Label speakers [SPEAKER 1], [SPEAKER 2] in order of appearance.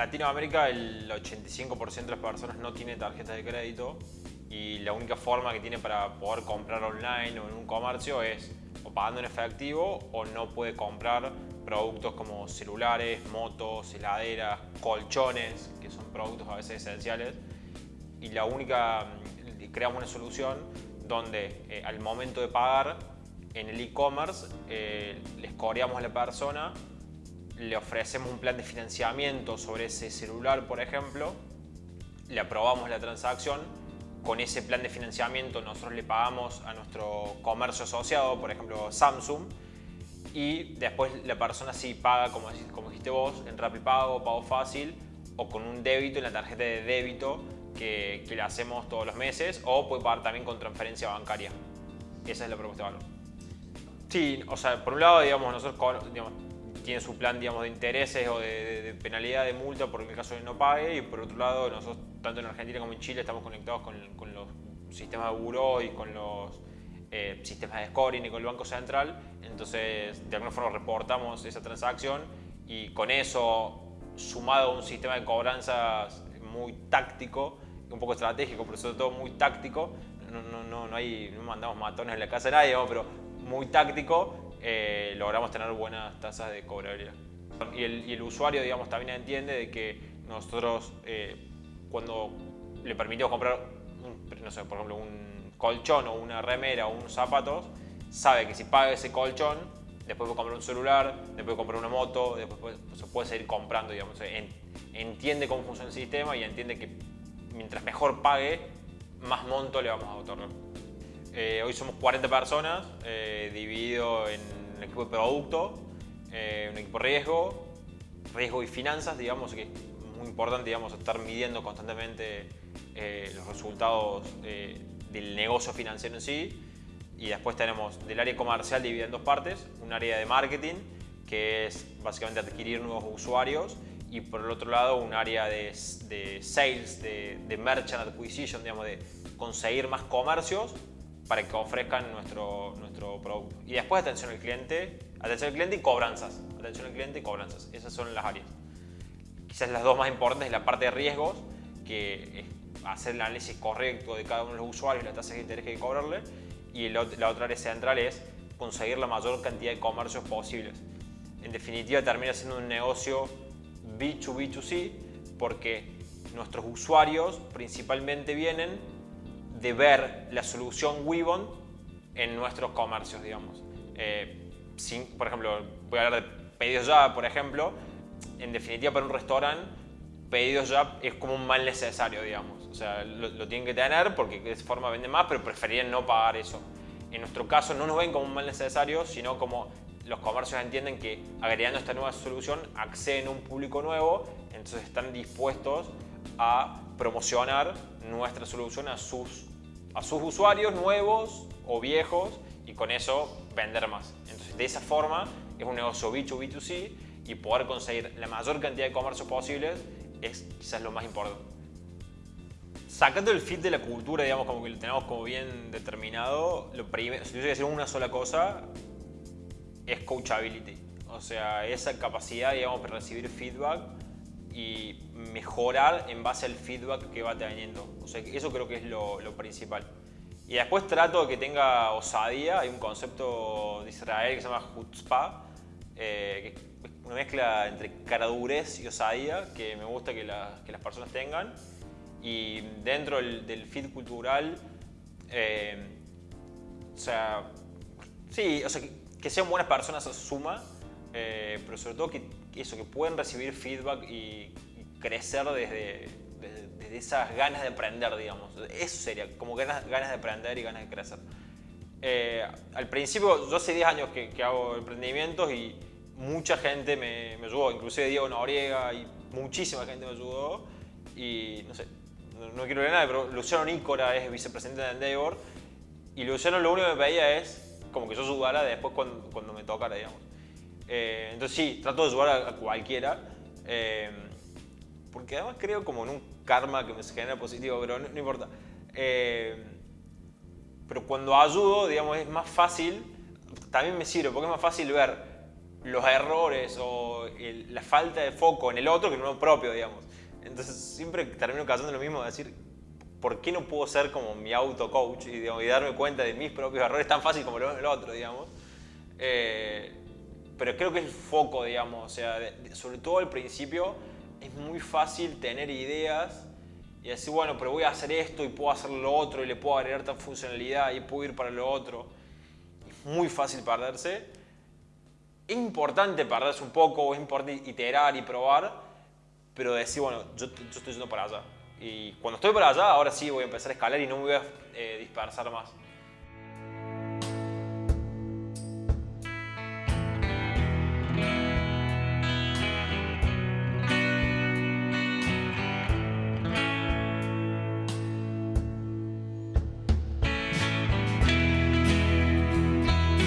[SPEAKER 1] Latinoamérica el 85% de las personas no tiene tarjeta de crédito y la única forma que tiene para poder comprar online o en un comercio es o pagando en efectivo o no puede comprar productos como celulares, motos, heladeras, colchones, que son productos a veces esenciales. Y la única, creamos una solución donde eh, al momento de pagar en el e-commerce eh, les coreamos a la persona, le ofrecemos un plan de financiamiento sobre ese celular, por ejemplo, le aprobamos la transacción con ese plan de financiamiento nosotros le pagamos a nuestro comercio asociado, por ejemplo Samsung, y después la persona sí paga, como, como dijiste vos, en Pago, Pago Fácil o con un débito en la tarjeta de débito que, que, le hacemos todos los meses o puede pagar también con transferencia bancaria. Esa es la propuesta de valor. Sí, o sea, por un lado, digamos, nosotros digamos, tiene su plan digamos, de intereses o de, penalidad de multa por el caso de no pague y por otro lado nosotros tanto en Argentina como en Chile estamos conectados con, con los sistemas de buró y con los eh, sistemas de scoring y con el Banco Central. Entonces de alguna forma reportamos esa transacción y con eso sumado a un sistema de cobranzas muy táctico un poco estratégico pero sobre todo muy táctico no, no, no, no, hay, no mandamos matones en la casa de nadie pero muy táctico eh, logramos tener buenas tasas de cobrabilidad. Y el, usuario, digamos, también entiende de que nosotros eh, cuando le permitimos comprar, no sé, por ejemplo, un colchón o una remera o unos zapatos, sabe que si paga ese colchón, después puede comprar un celular, después puede comprar una moto, después se puede seguir comprando, digamos. entiende cómo funciona el sistema y entiende que mientras mejor pague, más monto le vamos a otorgar. Eh, hoy somos 40 personas, eh, dividido en un equipo de producto, eh, un equipo riesgo, riesgo y finanzas, digamos, que es muy importante digamos, estar midiendo constantemente los resultados del negocio financiero en sí. Y después tenemos del área comercial dividida en dos partes, un área de marketing, que es básicamente adquirir nuevos usuarios, y por el otro lado un área de, sales, de, de merchant acquisition, digamos, de conseguir más comercios para que ofrezcan nuestro, nuestro producto. Y después atención al cliente, atención al cliente y cobranzas. Atención al cliente y cobranzas. Esas son las áreas. Quizás las dos más importantes es la parte de riesgos, que es hacer el análisis correcto de cada uno de los usuarios, la tasa de interés que hay que cobrarle. Y la otra área central es conseguir la mayor cantidad de comercios posibles. En definitiva, termina siendo un negocio B2B2C porque nuestros usuarios principalmente vienen de ver la solución Wibon en nuestros comercios, digamos. Eh, sin, por ejemplo, voy a hablar de pedidos ya, por ejemplo. En definitiva, para un restaurante, pedidos ya es como un mal necesario, digamos. O sea, lo, tienen que tener porque de esa forma venden más, pero preferían no pagar eso. En nuestro caso no nos ven como un mal necesario, sino como los comercios entienden que agregando esta nueva solución acceden a un público nuevo, entonces están dispuestos a promocionar nuestra solución a sus a sus usuarios nuevos o viejos y con eso vender más. Entonces, de esa forma es un negocio B2B2C y poder conseguir la mayor cantidad de comercios posibles es quizás lo más importante. Sacando el fit de la cultura, digamos, como que lo tenemos como bien determinado, lo primero, si tuviese que decir una sola cosa, es coachability. O sea, esa capacidad, digamos, para recibir feedback y mejorar en base al feedback que va teniendo. O sea, eso creo que es lo, principal. Y después trato de que tenga osadía. Hay un concepto de Israel que se llama chutzpah, eh, que es una mezcla entre caradurez y osadía que me gusta que, que las personas tengan. Y dentro del, feed cultural, eh, o sea, sí, o sea, que, sean buenas personas suma, eh, pero sobre todo que eso, que pueden recibir feedback y, crecer desde, desde, esas ganas de aprender, digamos. Eso sería, como ganas, ganas de aprender y ganas de crecer. Eh, al principio, yo hace 10 años que, hago emprendimientos y mucha gente me, me, ayudó, inclusive Diego Noriega y muchísima gente me ayudó. Y no sé, no, quiero ver nada, pero Luciano Nícora es vicepresidente de Endeavor y Luciano lo único que me pedía es como que yo ayudara después cuando, cuando me tocara, digamos. Eh, entonces sí, trato de ayudar a, cualquiera. Eh, porque además creo como en un karma que me genera positivo, pero no, importa. Eh, pero cuando ayudo, digamos, es más fácil, también me sirve, porque es más fácil ver los errores o la falta de foco en el otro que en uno propio, digamos. Entonces siempre termino cayendo lo mismo, de decir, ¿por qué no puedo ser como mi auto-coach y, y, darme cuenta de mis propios errores tan fácil como lo veo en el otro, digamos? Eh, pero creo que el foco, digamos, o sea, sobre todo al principio es muy fácil tener ideas y decir, bueno, pero voy a hacer esto y puedo hacer lo otro y le puedo agregar tal funcionalidad y puedo ir para lo otro. Es muy fácil perderse. Es importante perderse un poco, es importante iterar y probar, pero decir, bueno, yo, estoy yendo para allá. Y cuando estoy para allá, ahora sí voy a empezar a escalar y no me voy a eh, dispersar más.